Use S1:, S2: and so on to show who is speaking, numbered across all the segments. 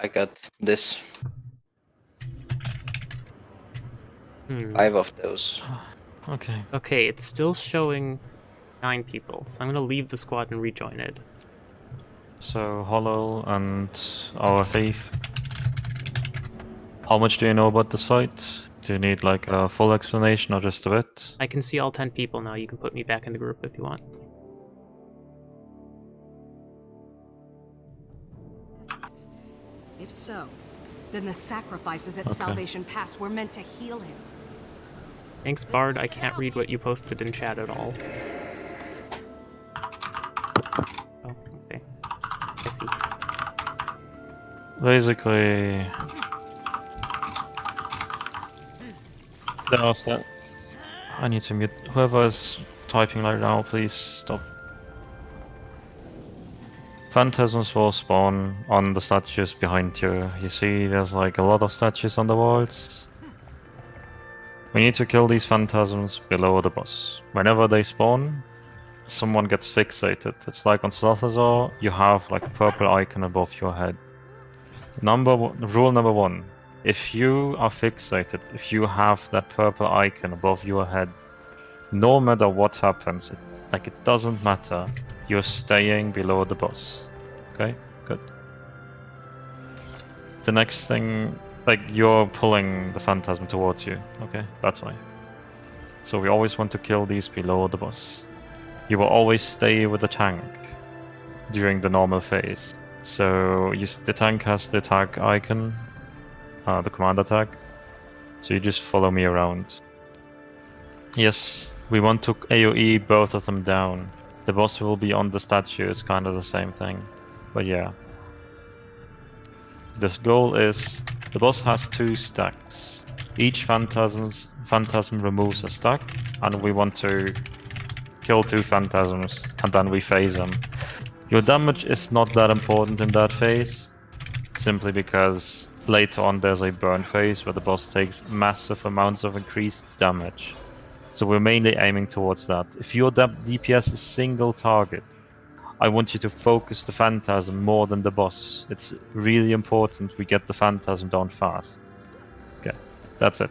S1: I got this.
S2: Hmm.
S1: Five of those.
S3: Okay.
S2: Okay, it's still showing nine people, so I'm gonna leave the squad and rejoin it.
S3: So Hollow and our thief. How much do you know about the site? Do you need like a full explanation or just a bit?
S2: I can see all ten people now. You can put me back in the group if you want.
S4: If so, then the sacrifices at
S3: Okay.
S4: Salvation Pass were meant to heal him.
S2: Thanks, Bard. I can't read what you posted in chat at all. Oh, okay. I see.
S3: Basically, there are sta- I need to mute whoever is typing right now. Please stop. Phantasms will spawn on the statues behind you. You see, there's like a lot of statues on the walls. We need to kill these phantasms below the boss. Whenever they spawn, someone gets fixated. It's like on Slothasor, you have like a purple icon above your head. Number one, rule number one: if you are fixated, if you have that purple icon above your head, no matter what happens, it, like it doesn't matter. You're staying below the boss. Okay, good. The next thing, like you're pulling the phantasm towards you. Okay, that's why. So we always want to kill these below the boss. You will always stay with the tank during the normal phase. So you, the tank has the tag icon, uh, the commander tag. So you just follow me around. Yes, we want to AoE both of them down. The boss will be on the statue, it's kind of the same thing. But yeah. This goal is the boss has two stacks. Each phantasms, phantasm removes a stack, and we want to kill two phantasms, and then we phase them. Your damage is not that important in that phase, simply because later on there's a burn phase where the boss takes massive amounts of increased damage. So we're mainly aiming towards that. If your DPS is single target, I want you to focus the Phantasm more than the boss. It's really important we get the Phantasm down fast. Okay, that's it.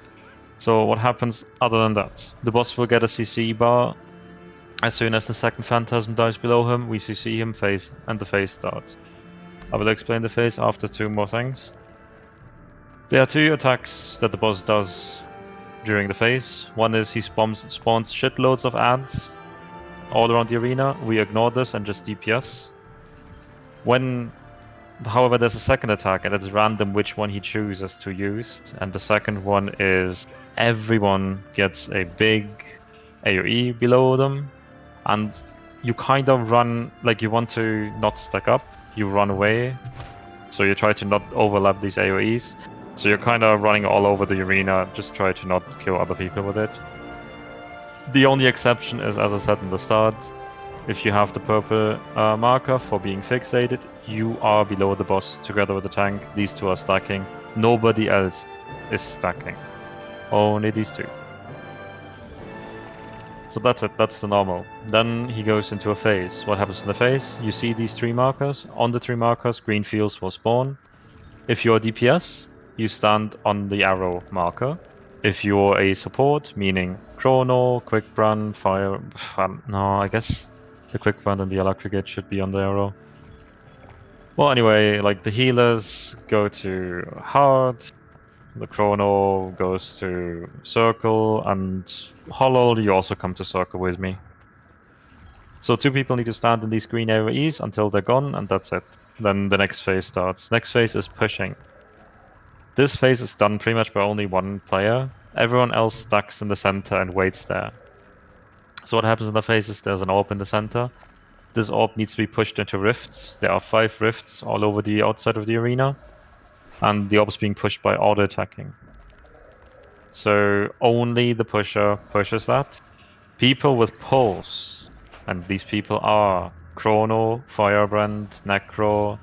S3: So what happens other than that? The boss will get a CC bar. As soon as the second Phantasm dies below him, we CC him phase, and the phase starts. I will explain the phase after two more things. There are two attacks that the boss does during the phase. One is he spawns, spawns shitloads of ants all around the arena. We ignore this and just DPS. When, however, there's a second attack and it's random which one he chooses to use. And the second one is everyone gets a big AoE below them, and you kind of run like you want to not stack up. You run away, so you try to not overlap these AoEs. So you're kind of running all over the arena, just try to not kill other people with it. The only exception is, as I said in the start, if you have the purple uh, marker for being fixated, you are below the boss together with the tank. These two are stacking. Nobody else is stacking. Only these two. So that's it, that's the normal. Then he goes into a phase. What happens in the phase? You see these three markers. On the three markers, green fields will spawn. If you're DPS, you stand on the arrow marker. If you're a support, meaning Chrono, Quick Run, Fire. Um, no, I guess the Quick Run and the Electricate should be on the arrow. Well, anyway, like the healers go to hard, the Chrono goes to circle, and Hollow, you also come to circle with me. So two people need to stand in these green AoEs until they're gone, and that's it. Then the next phase starts. Next phase is pushing. This phase is done pretty much by only one player. Everyone else stacks in the center and waits there. So what happens in the phase is there's an orb in the center. This orb needs to be pushed into rifts. There are five rifts all over the outside of the arena. And the orb is being pushed by auto attacking. So only the pusher pushes that. People with pulse, and these people are Chrono, Firebrand, Necro,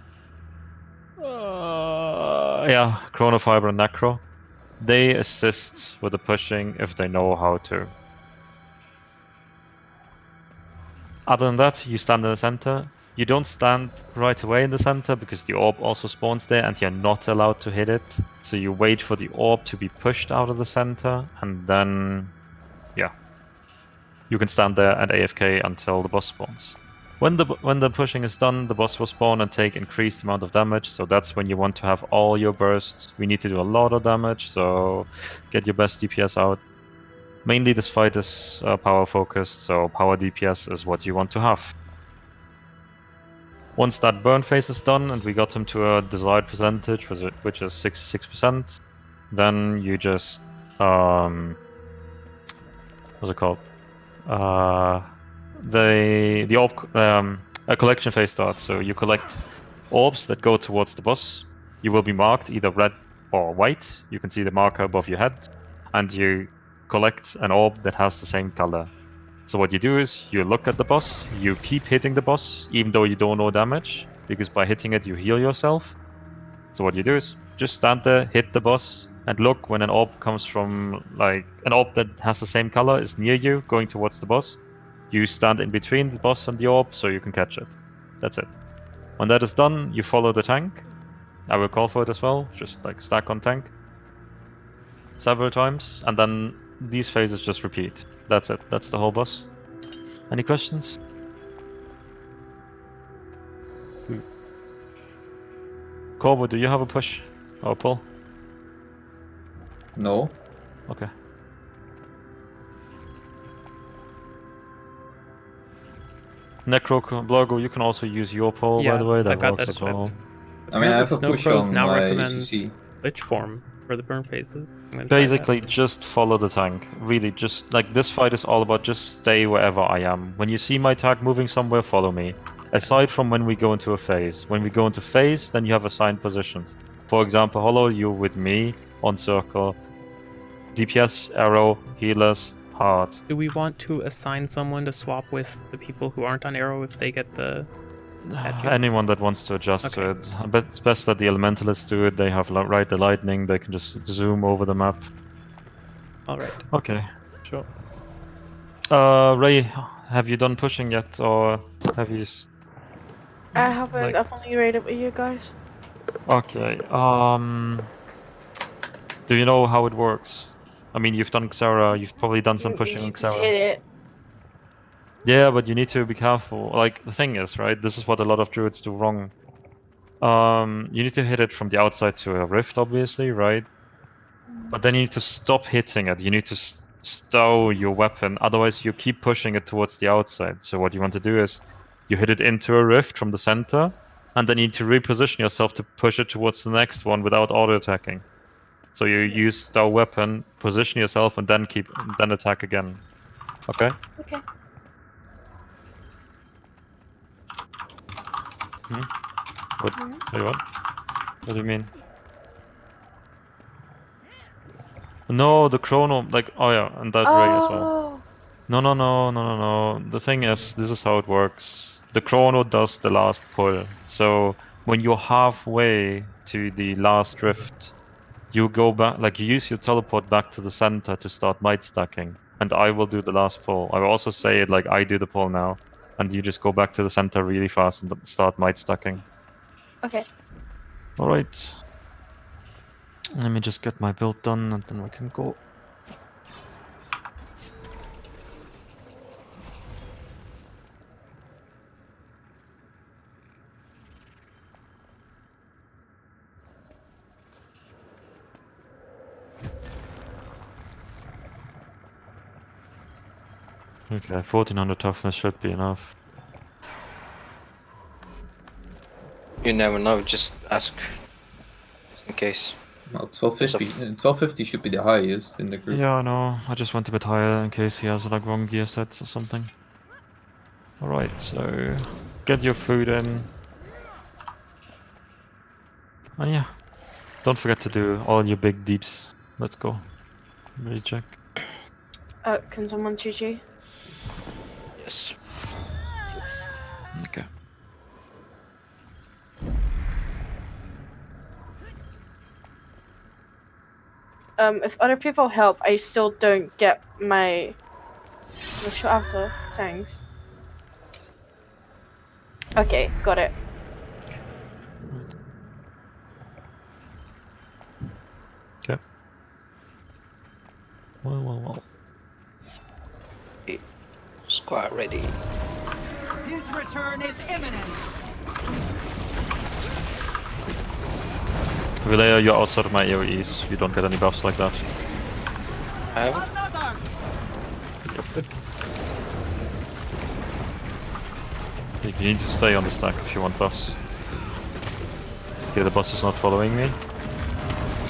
S3: yeah, Chrono, and Necro. They assist with the pushing if they know how to. Other than that, you stand in the center. you don't stand right away in the center because the orb also spawns there and you're not allowed to hit it. So you wait for the orb to be pushed out of the center and then, yeah, you can stand there and AFK until the boss spawns. When the when the pushing is done, the boss will spawn and take increased amount of damage. So that's when you want to have all your bursts. We need to do a lot of damage, so get your best DPS out. Mainly, this fight is uh, power focused, so power DPS is what you want to have. Once that burn phase is done and we got him to a desired percentage, which is- 66%, then you just um, what's it called? Uh, the the orb um, a collection phase starts. So you collect orbs that go towards the boss. You will be marked either red or white. You can see the marker above your head, and you collect an orb that has the same color. So what you do is you look at the boss, you keep hitting the boss, even though you don't know damage, because by hitting it you heal yourself. So what you do is just stand there, hit the boss, and look when an orb comes from like an orb that has the same color is near you, going towards the boss. You stand in between the boss and the orb so you can catch it. That's it. When that is done, you follow the tank. I will call for it as well, just like stack on tank several times, and then these phases just repeat. That's it. That's the whole boss. Any questions? Good. Corvo, do you have a push or a pull?
S1: No.
S3: Okay. Necro Blogo, you can also use your pull, by the way. That
S2: I got
S3: works
S2: that
S3: as well.
S1: I mean, I have a
S2: Snow
S1: push
S2: Crows
S1: on
S2: now
S1: my
S2: recommends
S1: ACC.
S2: Lich form for the burn phases. I'm gonna try that.
S3: Basically, just follow the tank. Really, just like this fight is all about just stay wherever I am. When you see my tank moving somewhere, follow me. Aside from when we go into a phase. When we go into phase, then you have assigned positions. For example, Hollow, you with me on circle. DPS, arrow, healers, heart.
S2: Do we want to assign someone to swap with the people who aren't on arrow if they get the? At.
S3: Anyone that wants to adjust to it. But it's best that the elementalists do it. They have right the lightning. They can just zoom over the map.
S2: All right.
S3: Okay, sure. Uh, Ray, have you done pushing yet, or have you? s-
S5: I haven't.
S3: Like-
S5: I've only read it with you guys.
S3: Okay. Um. Do you know how it works? I mean, you've done Xera. You've probably done some
S5: You-
S3: pushing on Xera.
S5: hit it.
S3: Yeah, but you need to be careful. Like the thing is, right? This is what a lot of druids do wrong. Um, you need to hit it from the outside to a rift, obviously, right? But then you need to stop hitting it. You need to stow your weapon. Otherwise, you keep pushing it towards the outside. So what you want to do is, you hit it into a rift from the center, and then you need to reposition yourself to push it towards the next one without auto attacking. So you use stow weapon, position yourself, and then keep then attack again. Okay.
S5: Okay.
S3: What?
S5: Mhm.
S3: Wait, what? What do you mean? No, the chrono, like, oh yeah, and that ray as well.
S5: Oh.
S3: No, no, no, no, no, no. The thing is, this is how it works. The chrono does the last pull. So when you're halfway to the last rift, you go back, like, you use your teleport back to the center to start might stacking. And I will do the last pull. I will also say it like I do the pull now. And you just go back to the center really fast and start might stacking.
S5: Okay.
S3: Alright. Let me just get my build done and then we can go. Okay, 1400 toughness should be enough.
S6: You never know, just ask. Just in case.
S1: Well, 1250, uh, 1250 should be the highest in the group.
S3: Yeah, I know. I just went a bit higher in case he has like wrong gear sets or something. Alright, so get your food in. And yeah, don't forget to do all your big deeps. Let's go. Recheck.
S5: Uh, can someone GG?
S6: Yes.
S5: Thanks.
S3: Okay.
S5: Um, if other people help, I still don't get my initial after. Thanks. Okay, got it.
S3: Okay. Well, well, well.
S6: Squad ready.
S7: His return is imminent.
S3: Relaya, you're outside of my AoEs. You don't get any buffs like that.
S6: I have
S7: Another.
S3: You need to stay on the stack if you want buffs. Okay, the boss is not following me.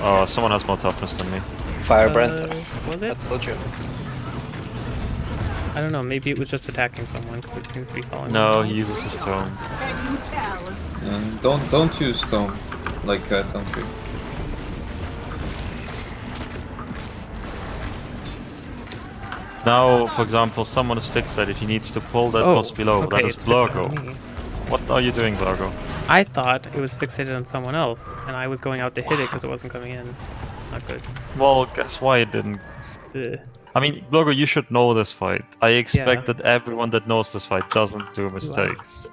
S3: Oh, someone has more toughness than me.
S6: Firebrand.
S2: Uh,
S6: I told you.
S2: I don't know. Maybe it was just attacking someone. 'cause it seems to be following.
S3: No,
S2: me.
S3: he uses his tome.
S7: Can?
S1: And don't don't use stone like uh, Tome Tree.
S3: Now, for example, someone is fixated. He needs to pull that
S2: Oh,
S3: boss below.
S2: okay,
S3: that is
S2: it's fixated
S3: Blurgo.
S2: on me.
S3: What are you doing, Blurgo?
S2: I thought it was fixated on someone else, and I was going out to hit it because it wasn't coming in. Not good.
S3: Well, guess why it didn't.
S2: Ugh.
S3: I mean, Blurgo, you should know this fight. I expect that everyone that knows this fight doesn't do mistakes.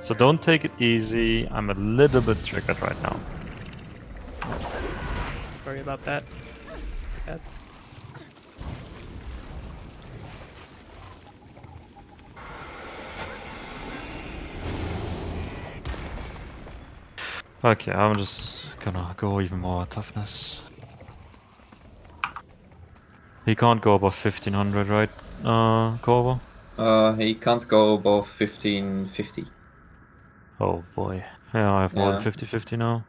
S3: So don't take it easy. I'm a little bit triggered right now.
S2: Sorry about that. Bad.
S3: Okay, I'm just gonna go even more toughness. He can't go above 1500, right, uh, Corvo?
S1: Uh, he can't go above 1550.
S3: Oh boy. Yeah, I have more
S1: Yeah.
S3: than 50-50 now.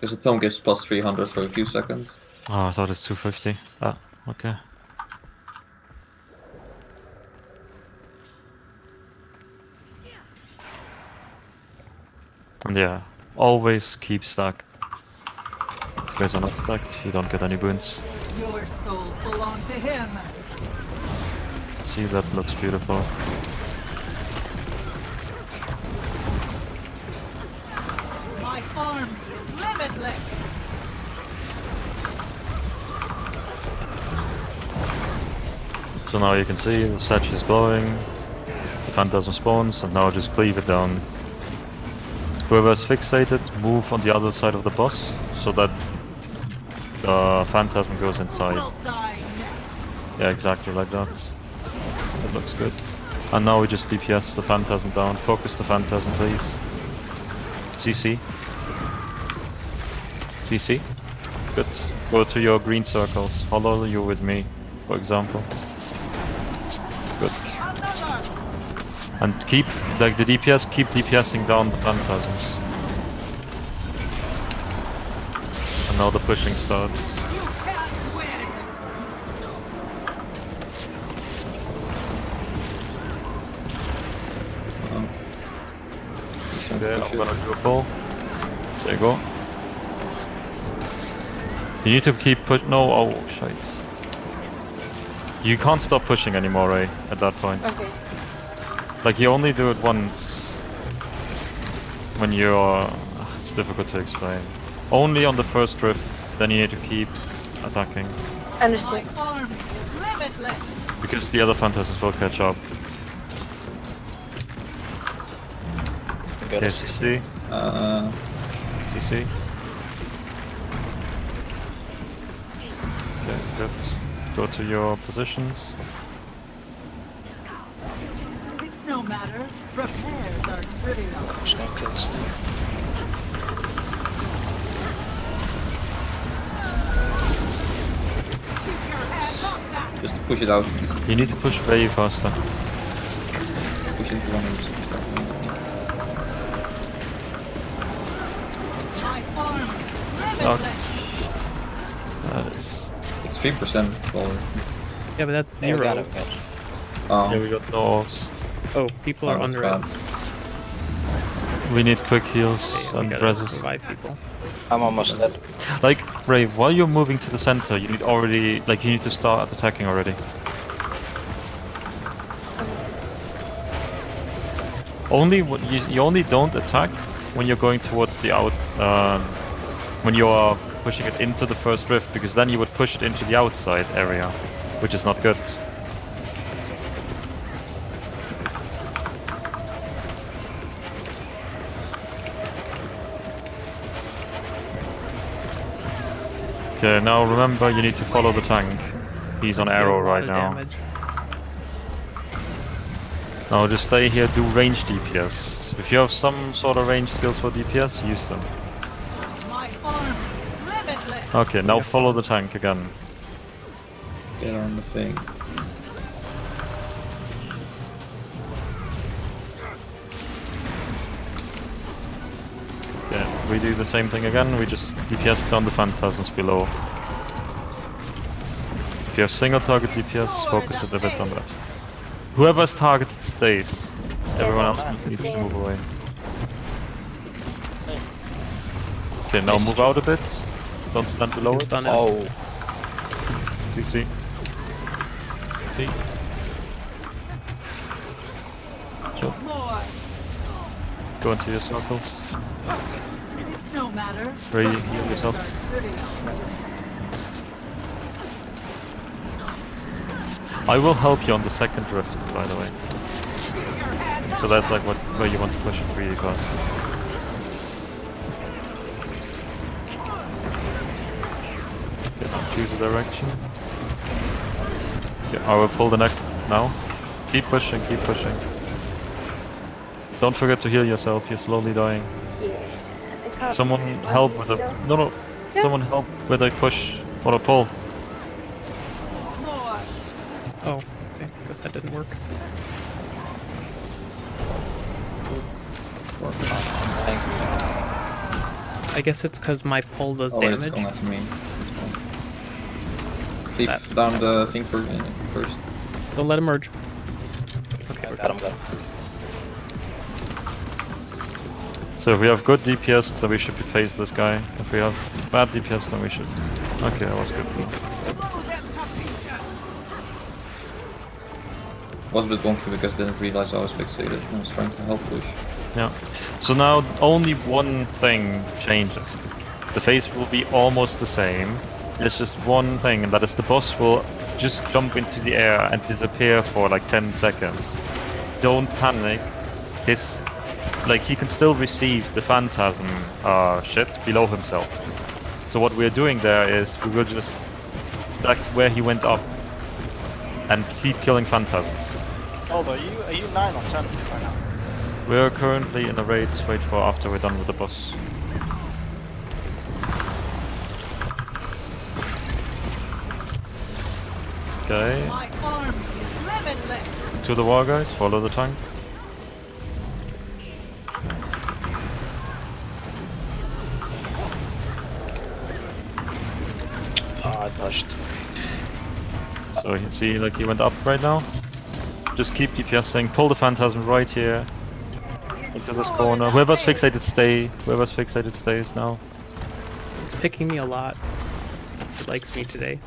S1: Because the tome gives plus 300 for a few seconds.
S3: Oh, I thought it's 250. Ah, okay. Yeah, always keep stack. If you guys are not stacked, you don't get any boons.
S7: Your souls belong to him.
S3: See, that looks beautiful.
S7: My army is limitless.
S3: So now you can see the statue is glowing, the phantasm spawns, and now just cleave it down. Whoever's fixated, move on the other side of the boss, so that the phantasm goes inside.
S7: Will die next.
S3: Yeah, exactly like that. That looks good. And now we just DPS the phantasm down. Focus the phantasm, please. CC. CC. Good. Go to your green circles. Follow you with me, for example. Good. And keep, like the DPS, keep DPSing down the phantasms. And now the pushing starts. Okay, I'm gonna do a pull. There you go. You need to keep push. No, oh shit. You can't stop pushing anymore, Ray. At that point,
S5: Okay.
S3: Like you only do it once when you're. It's difficult to explain. Only on the first drift, then you need to keep attacking
S7: My
S5: Understood.
S7: army
S3: because the other phantasms will catch up.
S6: Got
S3: Okay,
S6: a
S3: CC,
S1: Uh,
S3: CC. Okay, good. Go to your positions.
S7: It's no matter. Repairs are trivial.
S6: There's no kills there.
S7: Keep your hand off that.
S1: just push it out.
S3: You need to push way faster.
S1: Push into one of those.
S7: My army is
S3: Okay.
S7: limitless.
S3: That is.
S1: It's 3% for.
S2: Yeah, but that's zero.
S6: got it, we got it.
S1: Oh,
S3: Yeah, we got no orbs.
S2: Oh, people
S1: oh,
S2: are
S1: that's
S2: under it.
S3: We need quick heals
S2: Okay,
S3: and
S2: gotta
S3: reses.
S2: people.
S6: I'm almost dead.
S3: Like, Ray, while you're moving to the center, you need already, like, you need to start attacking already. Only you, you only don't attack when you're going towards the out, um, when you are pushing it into the first rift, because then you would push it into the outside area, which is not good. Okay, now remember you need to follow the tank. He's on arrow right now.
S2: Damage.
S3: Now just stay here, do range DPS. If you have some sort of range skills for DPS, use them.
S7: My arm.
S3: Okay, now follow the tank again.
S1: Get on the thing.
S3: Do the same thing again, we just DPS down the phantasms below. If you have single target DPS, focus it a bit on that. Whoever's targeted stays. Everyone else needs to move away. Okay, now move out a bit. Don't stand below
S2: It's
S3: it.
S6: Oh,
S3: See, see. See. Go into your circles.
S7: No matter.
S3: Where you heal yourself. I will help you on the second drift, by the way. So that's like what where you want to push it for. Okay, now choose a direction. I will pull the next now. Keep pushing, keep pushing. Don't forget to heal yourself, you're slowly dying. Someone help with a no no. Someone help with a push or a pull.
S7: More.
S2: Oh, okay. Guess that didn't work. I guess it's because my pull does
S1: Oh, it's
S2: damage.
S1: going after me. Keep down the thing for, uh, first.
S2: Don't let him merge. Okay, we're
S6: got him, got
S3: So if we have good DPS, then we should face this guy. If we have bad DPS, then we should. Okay, that was good.
S7: Them.
S1: Was a bit wonky because I didn't realize I was fixated. I was trying to help push.
S3: Yeah. So now only one thing changes. The face will be almost the same. There's just one thing, and that is the boss will just jump into the air and disappear for like 10 seconds. Don't panic. His, like, he can still receive the phantasm uh, shit below himself. So what we're doing there is we will just stack where he went up and keep killing phantasms.
S8: Hold on, are you are you nine or ten right now?
S3: We're currently in a raid, wait for after we're done with the boss. Okay,
S7: My arm is
S3: to the wall guys, follow the tank. So you see like he went up right now. Just keep DPSing, pull the phantasm right here. Into this corner. Whoever's fixated stay. Whoever's fixated stays now.
S2: It's picking me a lot. It likes me today.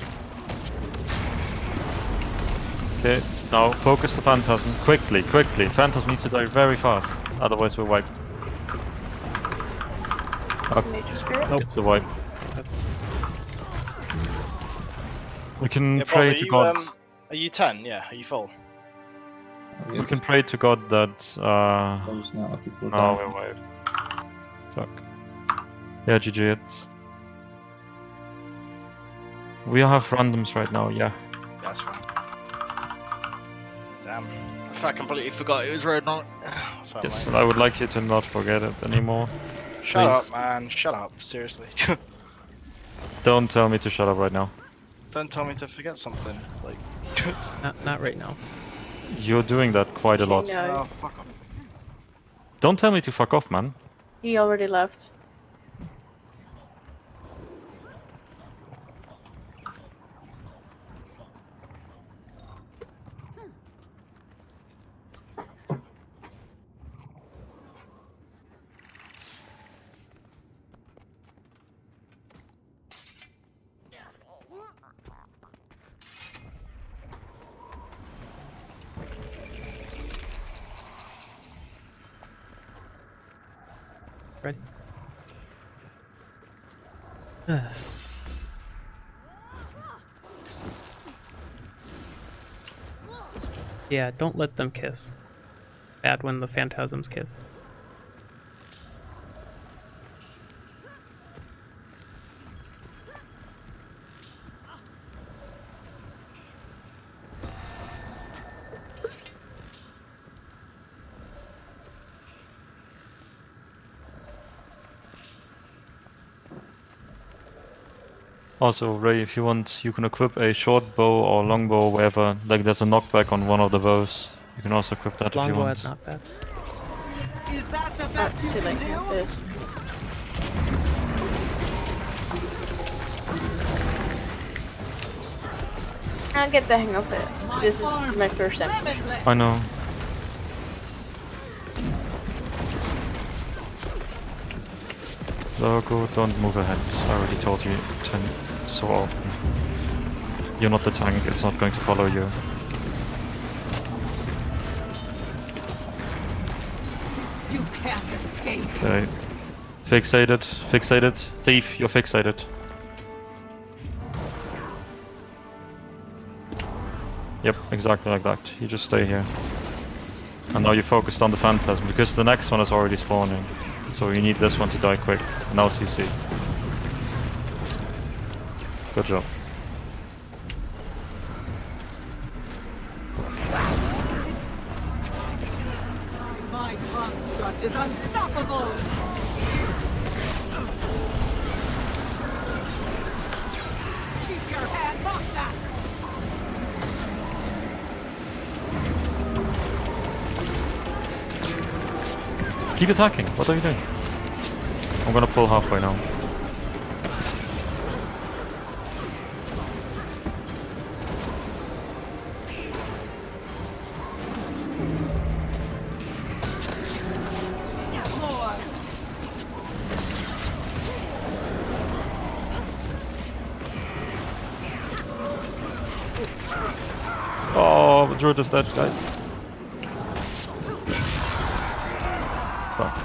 S3: Okay, now focus the phantasm. Quickly, quickly. Phantasm needs to die very fast. Otherwise we're wiped.
S5: Nature spirit.
S2: Nope.
S3: It's a wipe. Can
S8: Yeah,
S3: pray
S8: Bob,
S3: to
S8: you,
S3: God.
S8: um, are you ten? Yeah, are you full?
S3: We can pray to God that uh
S1: Close now, people are
S3: no we're wiped. Fuck. Yeah, GG it's We have randoms right now, yeah.
S8: That's fine. Damn. In fact, I completely forgot it was red night.
S3: Yes, and I would like you to not forget it anymore.
S8: Shut
S3: please.
S8: up, man. Shut up. Seriously.
S3: Don't tell me to shut up right now.
S8: Don't tell me to forget something. Like,
S2: Not, not right now.
S3: You're doing that quite a lot.
S5: No,
S8: oh, fuck off.
S3: Don't tell me to fuck off, man.
S5: he already left.
S2: yeah, don't let them kiss. Bad when the phantasms kiss.
S3: Also, Ray, if you want, you can equip a short bow or long bow, wherever. Like, there's a knockback on one of the bows. You can also equip that if you want.
S2: is not bad.
S7: Is that the
S5: Not
S7: best you can do?
S5: this. I'll get the hang of it. This is my first time.
S7: Limitless.
S3: I know. Logo, don't move ahead. I already told you ten so often. You're not the tank, it's not going to follow you.
S7: You can't escape.
S3: Okay. Fixated, fixated. Thief, you're fixated. Yep, exactly like that. You just stay here. And now you're focused on the phantasm, because the next one is already spawning. So you need this one to die quick. Now CC. Good job.
S7: My construct is unstoppable. Keep your hand off that.
S3: Keep attacking. What are you doing? I'm gonna pull halfway now. Druid is dead, guys. Fuck.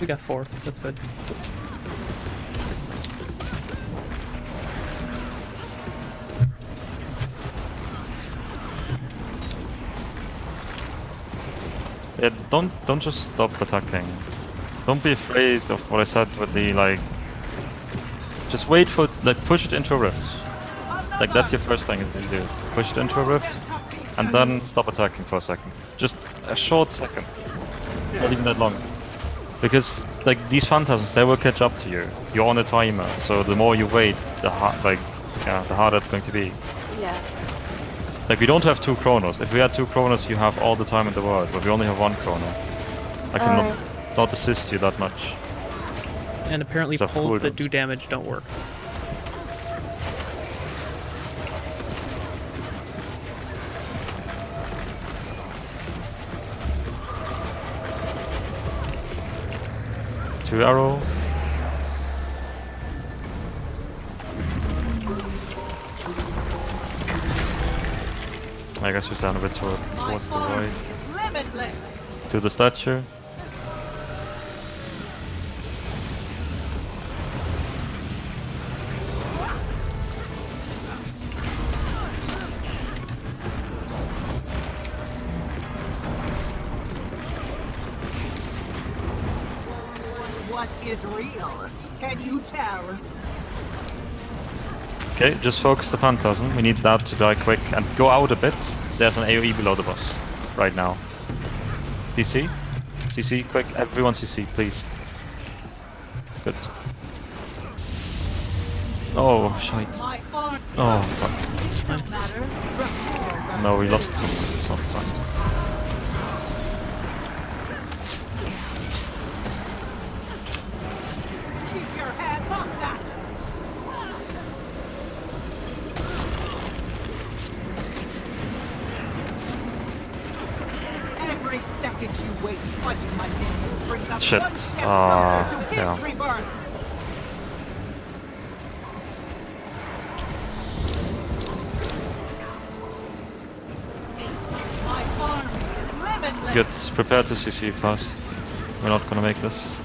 S2: We got four. That's good.
S3: Yeah, don't don't just stop attacking. Don't be afraid of what I said with the like. Just wait for like push it into a rift. Like that's your first thing to do. Push it into a rift, and then stop attacking for a second. Just a short second, not even that long. Because like these phantasms, they will catch up to you. You're on a timer, so the more you wait, the hard like yeah, the harder it's going to be.
S5: Yeah.
S3: Like we don't have two chronos. If we had two chronos, you have all the time in the world, but we only have one chrono. I cannot
S5: Alright.
S3: not assist you that much.
S2: And apparently
S3: It's a
S2: pulls that do damage don't work.
S3: Two arrow. I guess we stand a bit towards the right. To the statue.
S7: Tell?
S3: Okay, just focus the phantasm. We need that to die quick and go out a bit. There's an AoE below the boss right now. CC? CC, quick, everyone CC, please. Good. Oh, shite. Oh, fuck.
S7: no matter. Repairs are
S3: No, we lost some.
S7: Keep your hands off that. Every second you waste fighting my minions brings us
S3: Shit.
S7: one step
S3: Ah,
S7: closer to his
S3: yeah.
S7: rebirth. My farm.
S3: Good, prepare to CC fast. We're not gonna make this.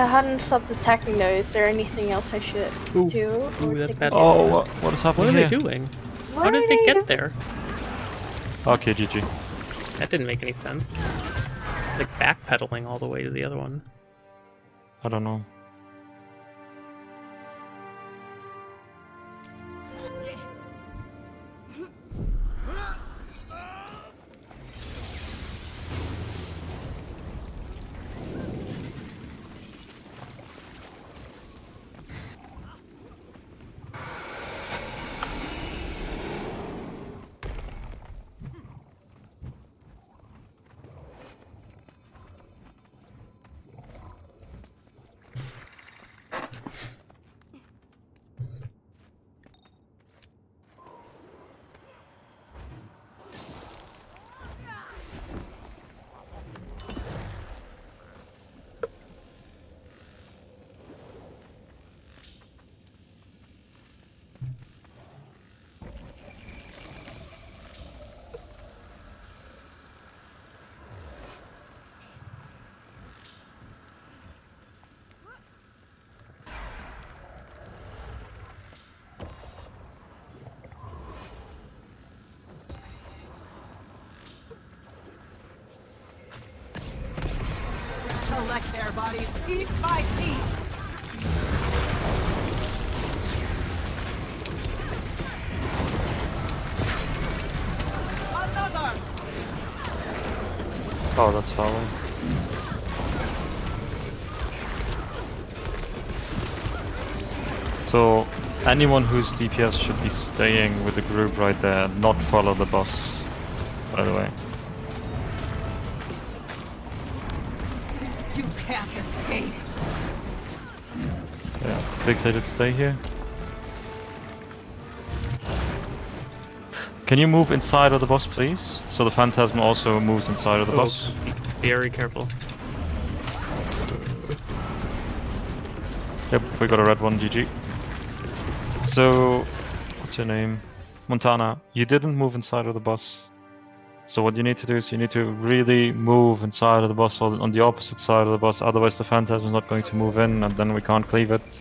S5: I I hadn't stopped attacking though. Is there anything else I should
S2: Ooh.
S5: do?
S2: Ooh,
S5: or
S2: that's bad.
S3: Oh, what, what is happening What
S2: are
S3: here?
S2: they doing?
S5: What
S2: How did
S5: are
S2: they get there?
S3: Okay, GG.
S2: That didn't make any sense. Like backpedaling all the way to the other one.
S3: I don't know.
S7: Collect their bodies piece by piece.
S3: Oh, that's far. So, anyone who's DPS should be staying with the group right there, not follow the boss, by the way. Fixated stay here. Can you move inside of the boss, please? So the Phantasm also moves inside of the
S2: Oh,
S3: boss.
S2: be very careful.
S3: Yep, we got a red one, GG. So, what's your name? Montana, you didn't move inside of the boss. So what you need to do is you need to really move inside of the boss or on the opposite side of the boss, otherwise the Phantasm is not going to move in and then we can't cleave it.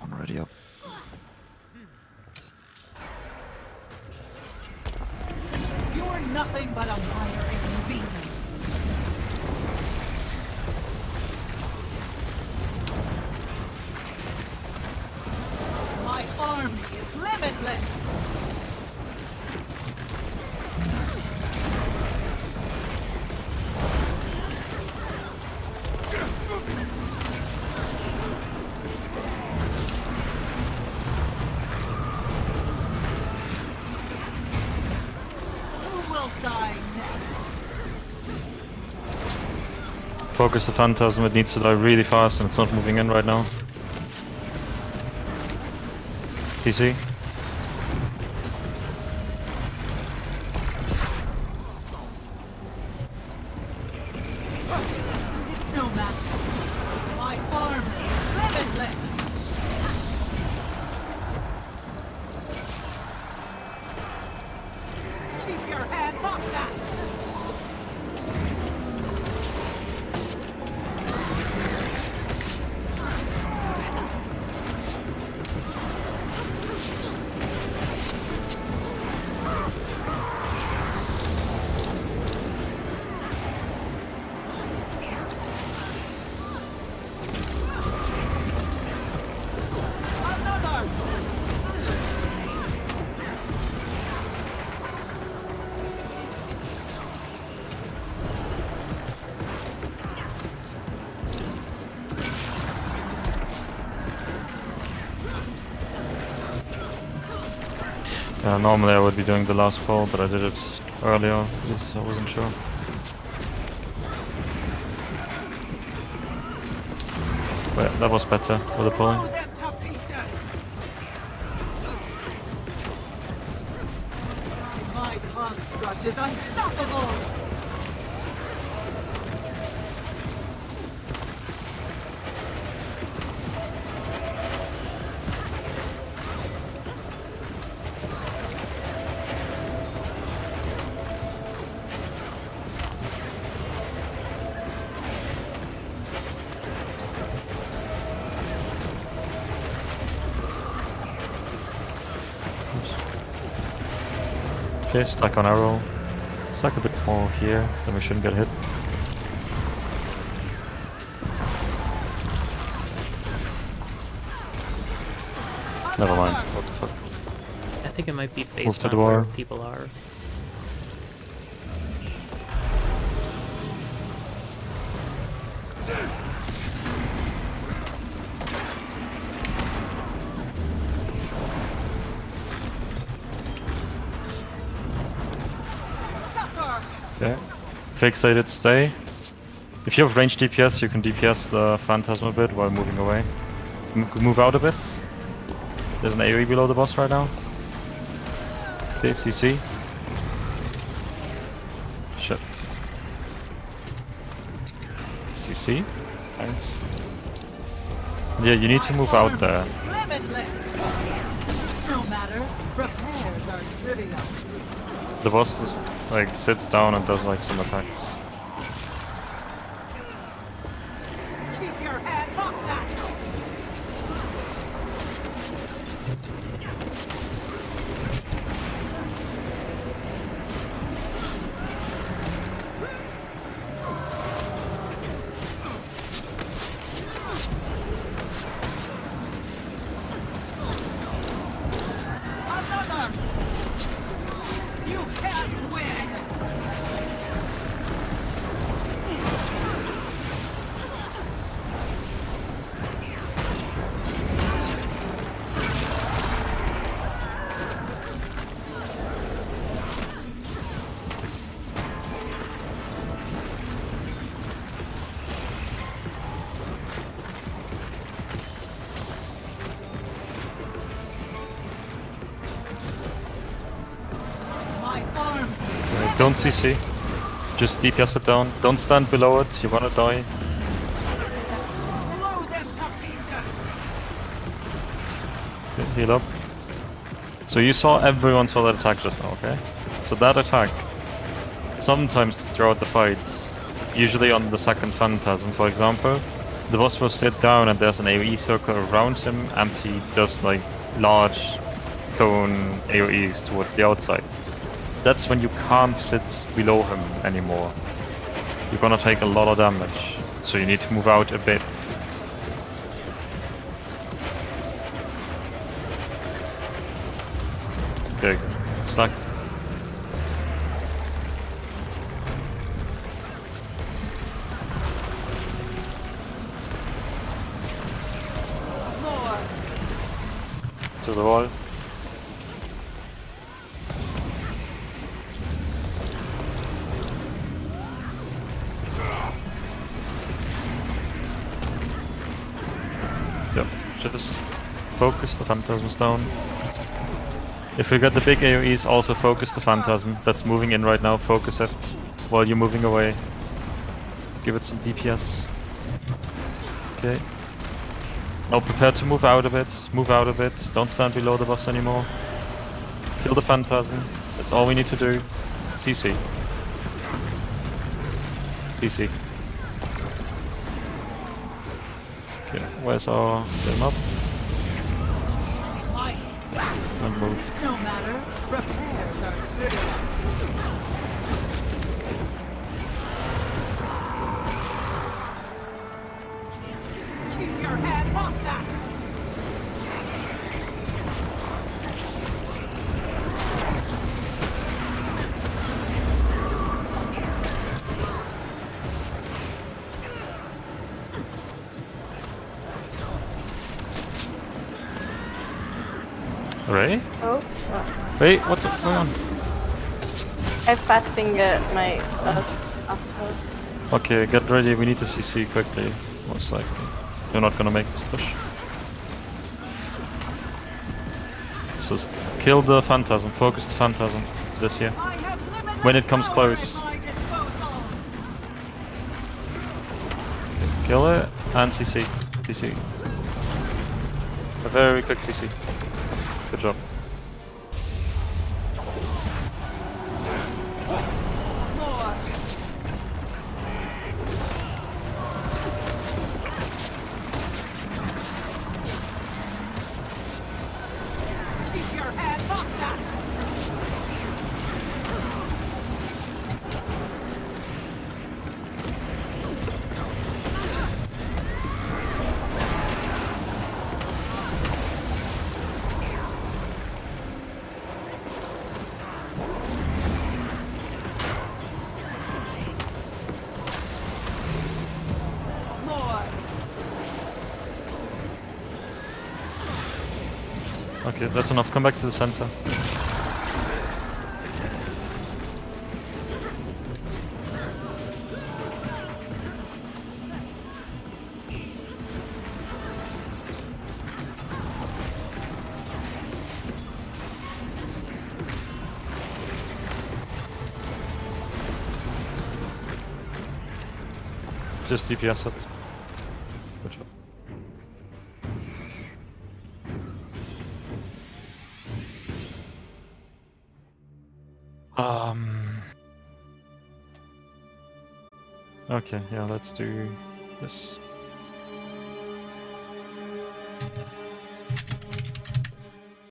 S3: One ready up.
S7: You're nothing but
S3: Focus the Phantasm, it needs to die really fast and it's not moving in right now. CC? normally I would be doing the last fall, but I did it earlier, because I wasn't sure. But that was better with the pulling.
S7: My construct is unstoppable!
S3: Okay, stuck on arrow. Stuck a bit more here, then we shouldn't get hit. Never mind. What the fuck?
S2: I think it might be
S3: Move
S2: based
S3: to
S2: on
S3: the
S2: where people
S3: Okay. Fixated, stay. If you have range DPS, you can DPS the Phantasm a bit while moving away. M move out a bit. There's an AoE below the boss right now. Okay, CC. Shit. CC. Thanks. Yeah, you need to move out there.
S7: No matter, repairs are trivial.
S3: The boss is, like sits down and does like some attacks. Don't CC. Just DPS it down. Don't stand below it. You wanna die. Heal up. So you saw everyone saw that attack just now, okay? So that attack, sometimes throughout the fight, usually on the second Phantasm, for example, the boss will sit down and there's an AoE circle around him and he does like large cone AoEs towards the outside. That's when you can't sit below him anymore. You're gonna take a lot of damage, so you need to move out a bit. Okay, stuck. To the wall. Phantasms down. If we get the big AoEs, also focus the phantasm that's moving in right now, focus it while you're moving away. Give it some DPS. Okay. Now prepare to move out of it. move out of it. don't stand below the boss anymore. Kill the phantasm, that's all we need to do. CC. CC. Okay, where's our them up?
S7: Repairs are trivial.
S3: Wait, what's going on?
S5: I fat fingered my uh, after.
S3: Okay, get ready, we need to CC quickly, most likely. You're not gonna make this push. So kill the phantasm, focus the phantasm this here.
S7: I have limited
S3: When it comes close.
S7: at my disposal.
S3: Kill it and CC. CC. A very quick CC. Okay, that's enough. Come back to the center. Just DPS it. Okay, yeah, let's do this.